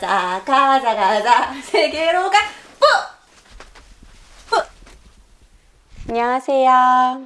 가자 가자 가자. 세계로 가. 뿌! 뿌! 안녕하세요.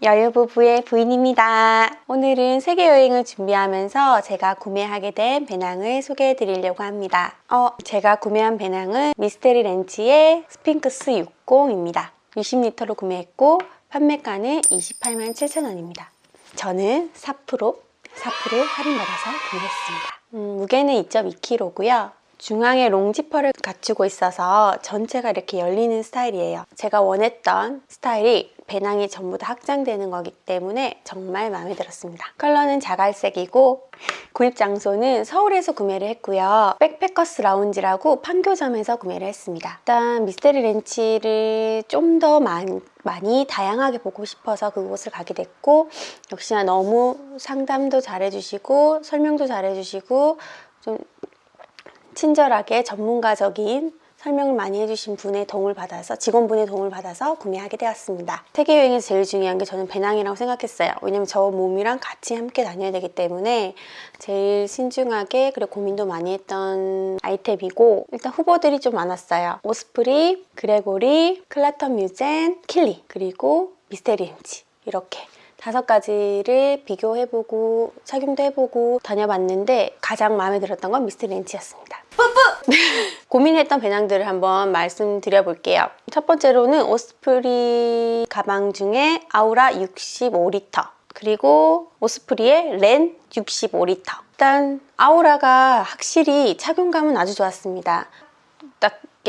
여유부부의 부인입니다. 오늘은 세계여행을 준비하면서 제가 구매하게 된 배낭을 소개해 드리려고 합니다. 어, 제가 구매한 배낭은 미스테리 렌치의 스핑크스 60입니다. 60리터로 구매했고 판매가는 28만 7천원입니다. 저는 4% 4% 할인받아서 구매했습니다. 음, 무게는 2.2kg고요. 중앙에 롱지퍼를 갖추고 있어서 전체가 이렇게 열리는 스타일이에요. 제가 원했던 스타일이 배낭이 전부 다 확장되는 거기 때문에 정말 마음에 들었습니다. 컬러는 자갈색이고 구입 장소는 서울에서 구매를 했고요. 백패커스 라운지라고 판교점에서 구매를 했습니다. 일단 미스테리 렌치를 좀 더 많이 다양하게 보고 싶어서 그곳을 가게 됐고 역시나 너무 상담도 잘해주시고 설명도 잘해주시고 좀 친절하게 전문가적인 설명을 많이 해주신 분의 도움을 받아서 직원분의 도움을 받아서 구매하게 되었습니다. 세계여행에서 제일 중요한 게 저는 배낭이라고 생각했어요. 왜냐면 저 몸이랑 같이 함께 다녀야 되기 때문에 제일 신중하게 그리고 고민도 많이 했던 아이템이고 일단 후보들이 좀 많았어요. Osprey, Gregory, Klättermusen, 킬리 그리고 Mystery Ranch 이렇게 다섯 가지를 비교해보고 착용도 해보고 다녀봤는데 가장 마음에 들었던 건 미스터 렌치였습니다. 뿌뿌! 고민했던 배낭들을 한번 말씀드려 볼게요. 첫 번째로는 오스프리 가방 중에 아우라 65리터 그리고 오스프리의 렌 65리터 일단 아우라가 확실히 착용감은 아주 좋았습니다.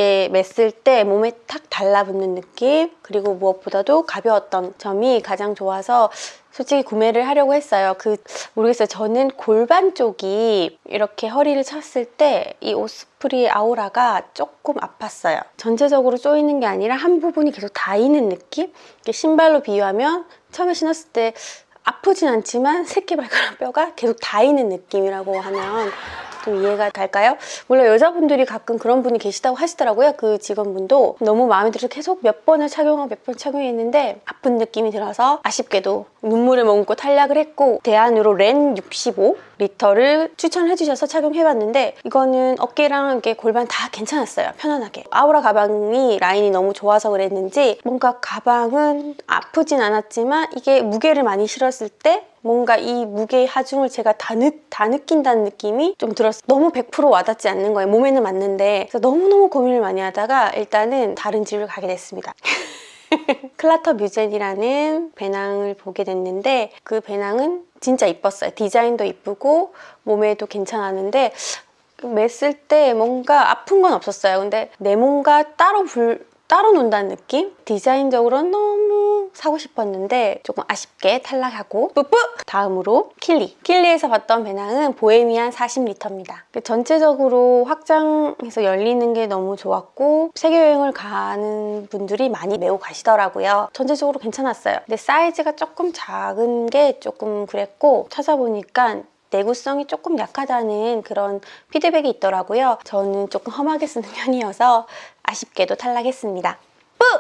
딱 이렇게 맸을 때 몸에 탁 달라붙는 느낌 그리고 무엇보다도 가벼웠던 점이 가장 좋아서 솔직히 구매를 하려고 했어요. 그 모르겠어요. 저는 골반 쪽이 이렇게 허리를 쳤을 때 이 Osprey Aura가 조금 아팠어요. 전체적으로 쪼이는 게 아니라 한 부분이 계속 닿이는 느낌? 신발로 비유하면 처음에 신었을 때 아프진 않지만 새끼발가락 뼈가 계속 닿이는 느낌이라고 하면 좀 이해가 갈까요? 물론 여자분들이 가끔 그런 분이 계시다고 하시더라고요. 그 직원분도 너무 마음에 들어서 계속 몇 번을 착용하고 몇 번 착용했는데 아픈 느낌이 들어서 아쉽게도 눈물을 머금고 탈락을 했고 대안으로 Renn 65 리터를 추천해 주셔서 착용해 봤는데 이거는 어깨랑 이렇게 골반 다 괜찮았어요. 편안하게. 아우라 가방이 라인이 너무 좋아서 그랬는지 뭔가 가방은 아프진 않았지만 이게 무게를 많이 실었을 때 뭔가 이 무게의 하중을 제가 다, 느, 다 느낀다는 느낌이 좀 들었어요. 너무 100% 와닿지 않는 거예요. 몸에는 맞는데 그래서 너무너무 고민을 많이 하다가 일단은 다른 집을 가게 됐습니다. 클라터 뮤젠이라는 배낭을 보게 됐는데 그 배낭은 진짜 이뻤어요. 디자인도 이쁘고 몸에도 괜찮았는데 맸을 때 뭔가 아픈 건 없었어요. 근데 내 몸과 따로 불, 따로 논다는 느낌? 디자인적으로 너무 사고 싶었는데 조금 아쉽게 탈락하고 뿌뿌! 다음으로 킬리 킬리에서 봤던 배낭은 보헤미안 40리터입니다 전체적으로 확장해서 열리는 게 너무 좋았고 세계여행을 가는 분들이 많이 메고 가시더라고요 전체적으로 괜찮았어요 근데 사이즈가 조금 작은 게 조금 그랬고 찾아보니까 내구성이 조금 약하다는 그런 피드백이 있더라고요. 저는 조금 험하게 쓰는 편이어서 아쉽게도 탈락했습니다.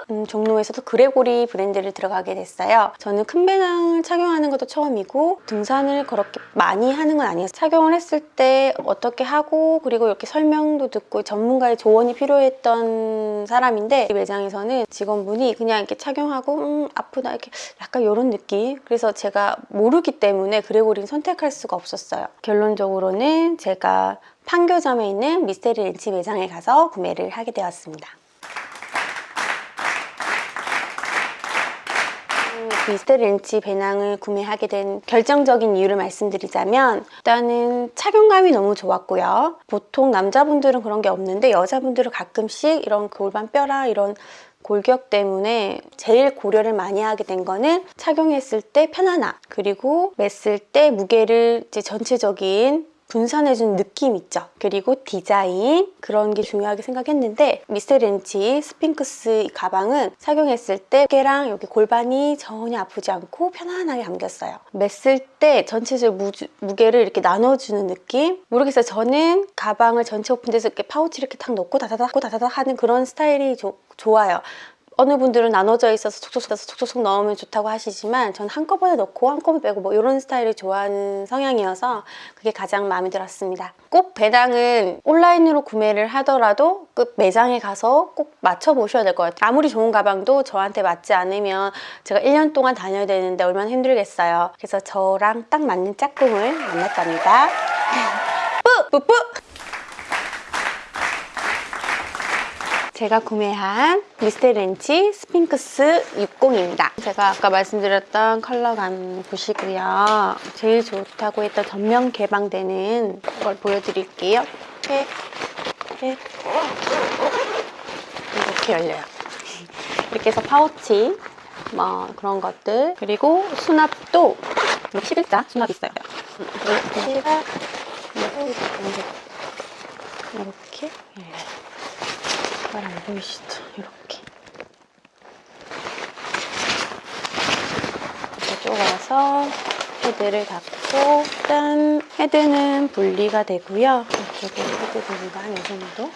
음, 종로에서도 그레고리 브랜드를 들어가게 됐어요. 저는 큰 배낭을 착용하는 것도 처음이고 등산을 그렇게 많이 하는 건 아니어서 착용을 했을 때 어떻게 하고 그리고 이렇게 설명도 듣고 전문가의 조언이 필요했던 사람인데 이 매장에서는 직원분이 그냥 이렇게 착용하고 음, 아프다 이렇게 약간 이런 느낌 그래서 제가 모르기 때문에 그레고리는 선택할 수가 없었어요. 결론적으로는 제가 판교점에 있는 미스테리 렌치 매장에 가서 구매를 하게 되었습니다. 미스터 렌치 배낭을 구매하게 된 결정적인 이유를 말씀드리자면 일단은 착용감이 너무 좋았고요. 보통 남자분들은 그런 게 없는데 여자분들은 가끔씩 이런 골반 뼈라 이런 골격 때문에 제일 고려를 많이 하게 된 거는 착용했을 때 편안함 그리고 맸을 때 무게를 이제 전체적인 분산해준 느낌 있죠? 그리고 디자인 그런 게 중요하게 생각했는데 Mystery Ranch Sphinx 가방은 착용했을 때 어깨랑 여기 골반이 전혀 아프지 않고 편안하게 감겼어요. 맸을 때 전체적 무, 무게를 이렇게 나눠주는 느낌? 모르겠어요. 저는 가방을 전체 오픈돼서 이렇게 파우치 이렇게 탁 넣고 다다닥 다다닥 하는 그런 스타일이 조, 좋아요. 어느 분들은 나눠져 있어서 촉촉촉 촉 촉촉 넣으면 좋다고 하시지만 전 한꺼번에 넣고 한꺼번에 빼고 뭐 이런 스타일을 좋아하는 성향이어서 그게 가장 마음에 들었습니다. 꼭 배낭은 온라인으로 구매를 하더라도 그 매장에 가서 꼭 맞춰보셔야 될 것 같아요. 아무리 좋은 가방도 저한테 맞지 않으면 제가 1년 동안 다녀야 되는데 얼마나 힘들겠어요. 그래서 저랑 딱 맞는 짝꿍을 만났답니다. 뿌뿌뿌! 제가 구매한 Mystery Ranch Sphinx 60입니다. 제가 아까 말씀드렸던 컬러감 보시고요. 제일 좋다고 했던 전면 개방되는 걸 보여드릴게요. 이렇게, 이렇게, 이렇게 열려요. 이렇게 해서 파우치 뭐 그런 것들 그리고 수납도 11자 수납 있어요. 이렇게 이렇게 열려요. 잘 안 보이시죠? 이렇게 이렇게 쪼가서 헤드를 닫고 짠! 헤드는 분리가 되고요. 이쪽에 헤드 분리가 한이 정도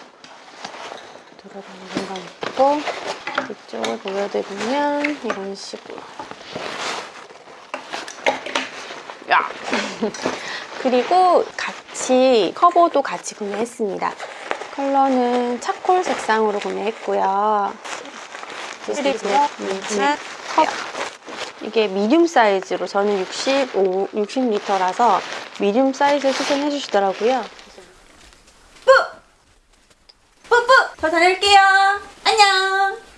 들어가는 공간 있고 이쪽을 보여드리면 이런 식으로 야! 그리고 같이 커버도 같이 구매했습니다. 컬러는 차콜 색상으로 구매했고요. 시리즈 컵 이게 미디움 사이즈로 저는 65, 60리터라서 미디움 사이즈 추천해 주시더라고요. 뿌! 뿌뿌! 저 다녀올게요.